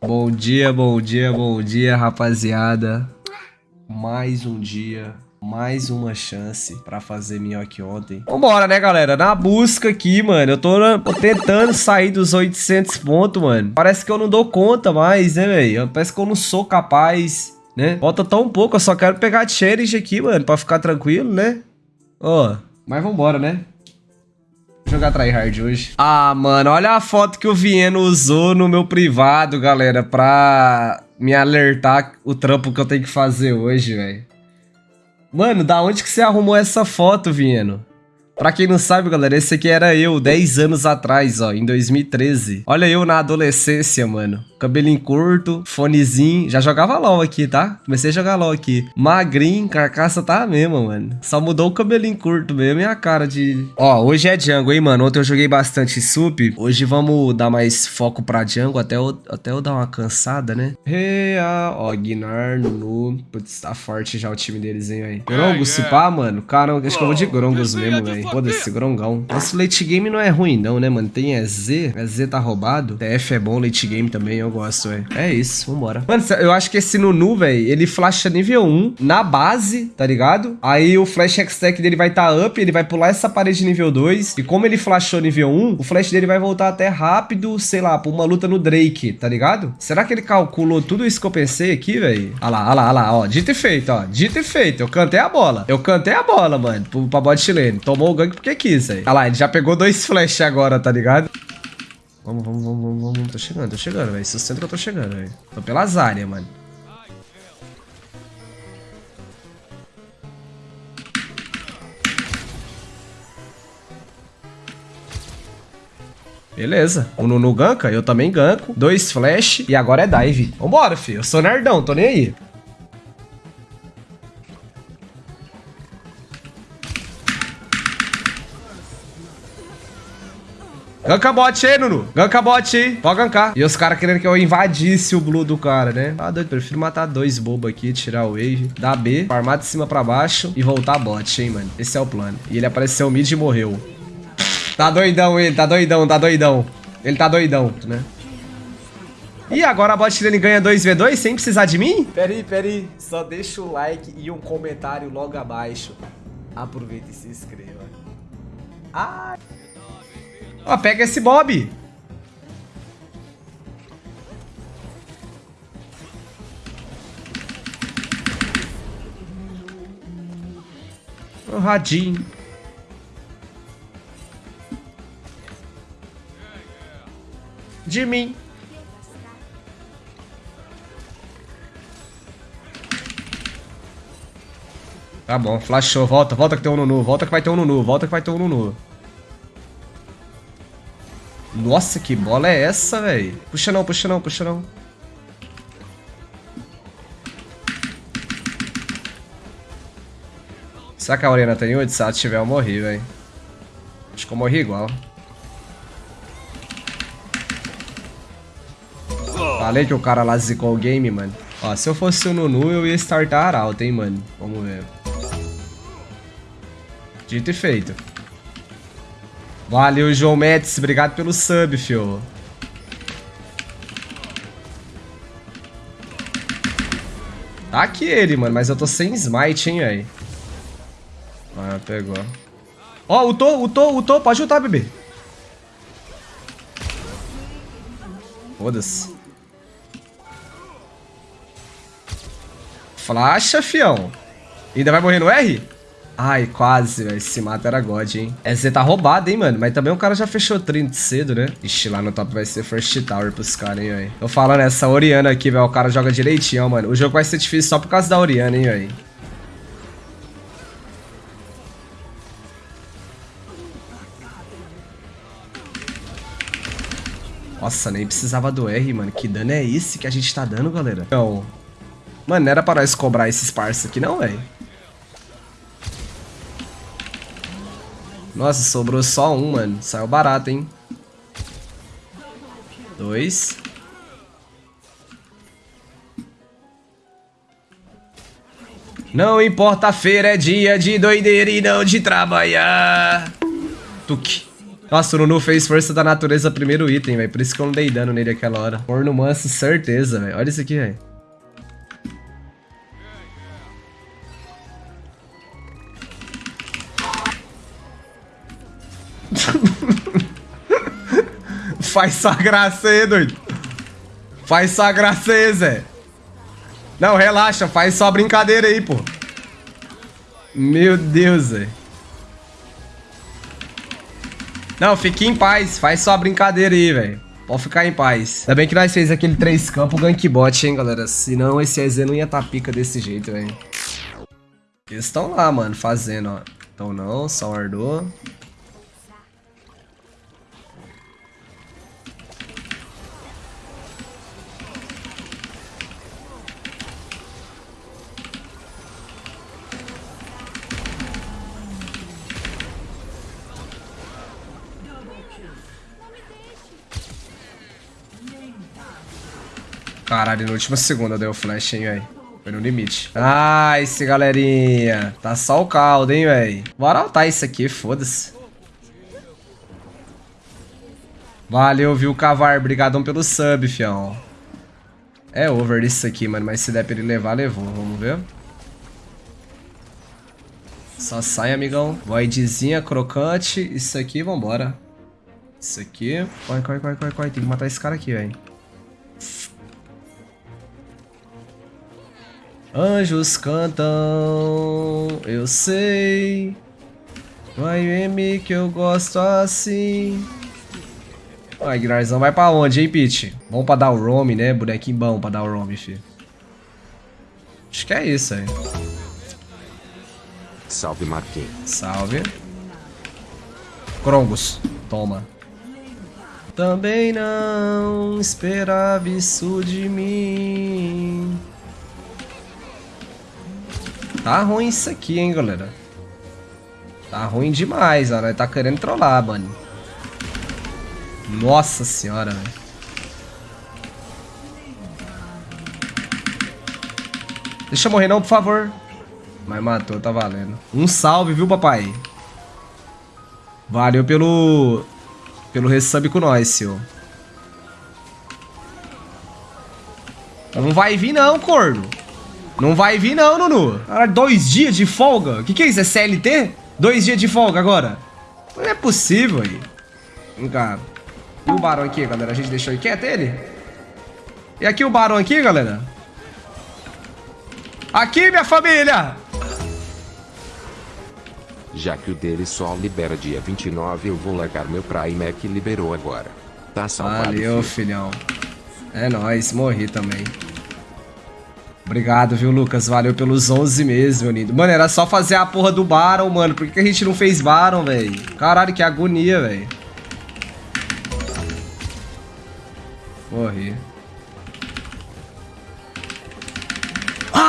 Bom dia, bom dia, bom dia, rapaziada. Mais um dia, mais uma chance pra fazer minhoque ontem. Vambora, né, galera? Na busca aqui, mano. Eu tô, tentando sair dos 800 pontos, mano. Parece que eu não dou conta mais, né, velho? Parece que eu não sou capaz, né? Falta tão pouco, eu só quero pegar challenge aqui, mano, pra ficar tranquilo, né? Ó, mas vambora, né? Jogar tryhard hoje. Ah, mano, olha a foto que o Vieno usou no meu privado, galera, pra me alertar o trampo que eu tenho que fazer hoje, velho. Mano, da onde que você arrumou essa foto, Vieno? Pra quem não sabe, galera, esse aqui era eu 10 anos atrás, ó, em 2013. Olha eu na adolescência, mano. Cabelinho curto, fonezinho. Já jogava LOL aqui, tá? Comecei a jogar LOL aqui. Magrinho, carcaça tá a mesma, mano. Só mudou o cabelinho curto mesmo e a cara de... Ó, hoje é jungle, hein, mano. Ontem eu joguei bastante sup. Hoje vamos dar mais foco pra jungle até eu, até eu dar uma cansada, né? Rea, ó, Gnar, Nunu. Putz, tá forte já o time deles, hein, velho. Grongos, se pá, mano. Cara, acho que eu vou de Grongos mesmo, velho. Foda-se, grongão. Esse late game não é ruim não, né, mano? Tem EZ, EZ tá roubado. TF é bom, late game também, eu gosto, velho. É isso, vambora. Mano, eu acho que esse Nunu, velho, ele flasha nível 1 na base, tá ligado? Aí o flash X-Tech dele vai tá up, ele vai pular essa parede nível 2. E como ele flashou nível 1, o flash dele vai voltar até rápido, sei lá, pra uma luta no Drake, tá ligado? Será que ele calculou tudo isso que eu pensei aqui, velho? Olha lá, olha lá, olha lá, ó. Dito e feito, ó. Dito e feito. Eu cantei a bola. Eu cantei a bola, mano, pra bot lane. Tomou o gank porque quis, aí. Olha lá, ele já pegou dois flash agora, tá ligado? Vamos, vamos, vamos, vamos, vamos. Tô chegando, tô chegando, velho. Sustenta que eu tô chegando, velho. Tô pelas áreas, mano. Beleza. O Nunu ganka, eu também ganco. Dois flash e agora é dive. Vambora, filho. Eu sou nerdão, tô nem aí. Ganka bot aí, Nunu. Ganka bot aí. Pode gankar. E os caras querendo que eu invadisse o blue do cara, né? Ah, doido. Prefiro matar dois bobos aqui, tirar o wave, dar B, farmar de cima pra baixo e voltar bot, hein, mano. Esse é o plano. E ele apareceu mid e morreu. Tá doidão ele, tá doidão, tá doidão. Ele tá doidão, né? E agora a bot dele ganha 2v2 sem precisar de mim? Peraí, peraí. Só deixa o like e um comentário logo abaixo. Aproveita e se inscreva. Ai... Ó, pega esse Bob. O radinho. De mim. Tá bom, flashou. Volta, volta que tem um Nunu. Volta que vai ter um Nunu. Volta que vai ter um Nunu. Nossa, que bola é essa, velho? Puxa não, puxa não, puxa não. Que a Oriana tem 8? Se ela tiver, eu morri, velho. Acho que eu morri igual. Falei que o cara lá zicou o game, mano. Ó, se eu fosse o Nunu, eu ia startar alto, hein, mano. Vamos ver. Dito e feito. Valeu, João Metz. Obrigado pelo sub, fio. Tá aqui ele, mano. Mas eu tô sem smite, hein, velho. Ah, pegou. Ó, oh, ultou, ultou, ultou. Pode ultar, bebê. Foda-se. Flasha, fião. Ainda vai morrer no R? Ai, quase, velho. Esse mata era God, hein? Essa tá roubado, hein, mano? Mas também o cara já fechou 30 cedo, né? Ixi, lá no top vai ser First Tower pros caras, hein, velho. Tô falando, essa Oriana aqui, velho. O cara joga direitinho, mano. O jogo vai ser difícil só por causa da Oriana, hein, velho. Nossa, nem precisava do R, mano. Que dano é esse que a gente tá dando, galera? Não. Mano, não era pra nós cobrar esses parça aqui, não, velho. Nossa, sobrou só um, mano. Saiu barato, hein? Dois. Não importa, feira é dia de doideira e não de trabalhar. Tuque. Nossa, o Nunu fez força da natureza primeiro item, velho. Por isso que eu não dei dano nele aquela hora. Corno manso, certeza, velho. Olha isso aqui, velho. Faz só graça aí, doido. Faz só graça aí, Zé. Não, relaxa. Faz só brincadeira aí, pô. Meu Deus, Zé. Não, fique em paz. Faz só brincadeira aí, velho. Pode ficar em paz. Ainda bem que nós fez aquele três campos gankbot, hein, galera. Senão esse EZ não ia tá pica desse jeito, velho. Eles estão lá, mano, fazendo, ó. Então não, só ardou. Caralho, na última segunda deu flash, hein, velho. Foi no limite. Ah, esse galerinha. Tá só o caldo, hein, velho. Bora altar isso aqui, foda-se. Valeu, viu, Cavar. Obrigadão pelo sub, fião. É over isso aqui, mano. Mas se der pra ele levar, levou. Vamos ver. Só sai, amigão. Voidzinha, crocante. Isso aqui, vambora. Isso aqui. Corre, corre, corre, corre, corre. Tem que matar esse cara aqui, velho. Anjos cantam, eu sei. Vai M que eu gosto assim. Ai, Guinarzão vai pra onde, hein, Pete? Bom pra dar o roam, né? Bonequinho bom pra dar o roam, filho. Acho que é isso aí. Salve, Marquinhos. Salve. Krongos, toma. Também não esperava isso de mim. Tá ruim isso aqui, hein, galera. Tá ruim demais, ó. Nós tá querendo trollar, mano. Nossa senhora, velho. Deixa eu morrer não, por favor. Mas matou, tá valendo. Um salve, viu, papai? Valeu pelo... Pelo resub com nós, senhor. Não vai vir não, corno. Não vai vir não, Nunu. Caralho, dois dias de folga? O que, que é isso? É CLT? Dois dias de folga agora? Não é possível aí. Vem cá. E o Barão aqui, galera? A gente deixou aí quieto ele? E aqui o Barão aqui, galera? Aqui, minha família! Já que o dele só libera dia 29, eu vou largar meu Prime que liberou agora. Tá salvado, Valeu, filhão. É nóis, morri também. Obrigado, viu, Lucas? Valeu pelos 11 meses, meu lindo. Mano, era só fazer a porra do Baron, mano. Por que a gente não fez Baron, velho? Caralho, que agonia, velho. Morri.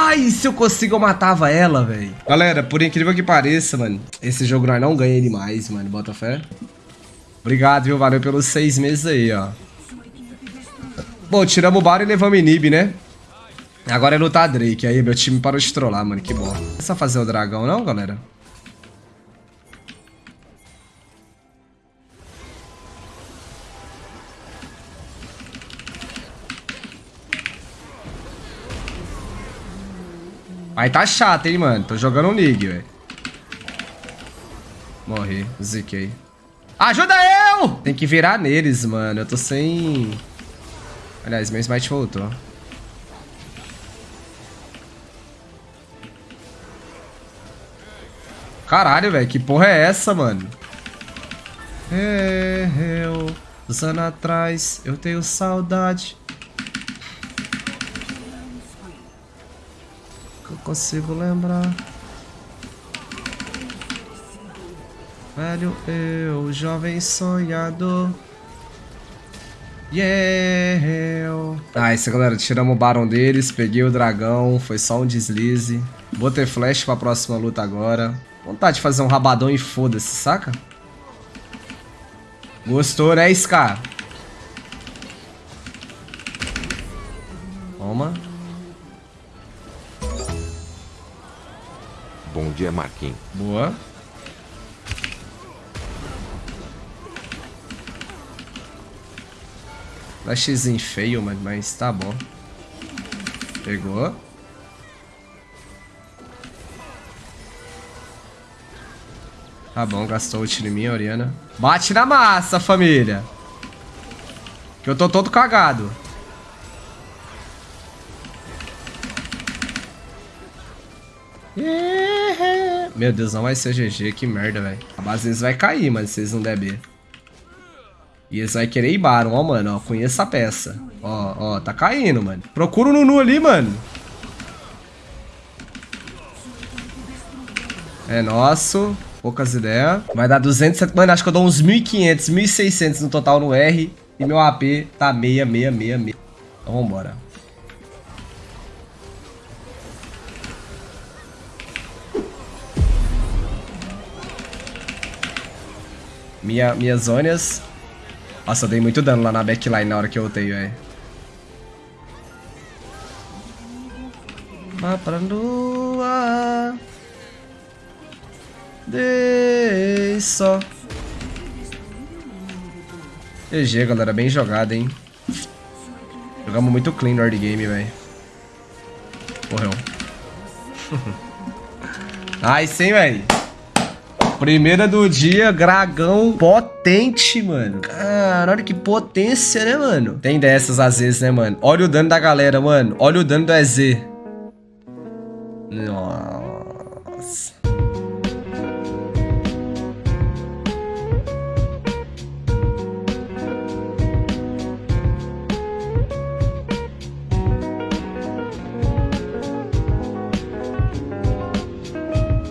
Ai, se eu consigo, eu matava ela, velho. Galera, por incrível que pareça, mano, esse jogo nós não ganha ele mais, mano. Bota fé. Obrigado, viu? Valeu pelos seis meses aí, ó. Bom, tiramos o Baron e levamos Inib, né? Agora é lutar Drake. Aí, meu time parou de trollar, mano. Que bom. Não é só fazer o dragão, não, galera? Aí tá chato, hein, mano. Tô jogando um League, velho. Morri. Ziquei. Ajuda eu! Tem que virar neles, mano. Eu tô sem... Aliás, meu smite voltou. Caralho, velho. Que porra é essa, mano? É, eu... Dos anos atrás, eu tenho saudade. Que eu consigo lembrar. Velho eu, jovem sonhador. Yeah! Ah, isso, galera. Tiramos o Barão deles, peguei o dragão, foi só um deslize. Vou ter flash pra próxima luta agora. Vontade de fazer um rabadão e foda-se, saca? Gostou, né, Scar? Toma. Bom dia, Marquinhos. Boa. Flashzinho feio, mano, mas tá bom. Pegou. Tá bom, gastou ult em mim, Oriana. Bate na massa, família. Que eu tô todo cagado. Meu Deus, não vai ser GG, que merda, velho. A base deles vai cair, mas se eles não der B. E eles vão querer ir Baron, ó, mano, ó, conheça a peça. Ó, ó, tá caindo, mano. Procura o Nunu ali, mano. É nosso. Poucas ideias. Vai dar 200... Mano, acho que eu dou uns 1.500, 1.600 no total no R. E meu AP tá 6666. Então vambora. Minha, minhas zonas. Nossa, eu dei muito dano lá na backline na hora que eu ultei, velho. Vá pra lua. Dei só. GG, galera. Bem jogado, hein? Jogamos muito clean no early game, velho. Morreu. nice, hein, velho? Primeira do dia, dragão potente, mano. Caralho, que potência, né, mano? Tem dessas às vezes, né, mano? Olha o dano da galera, mano. Olha o dano do EZ. Nossa.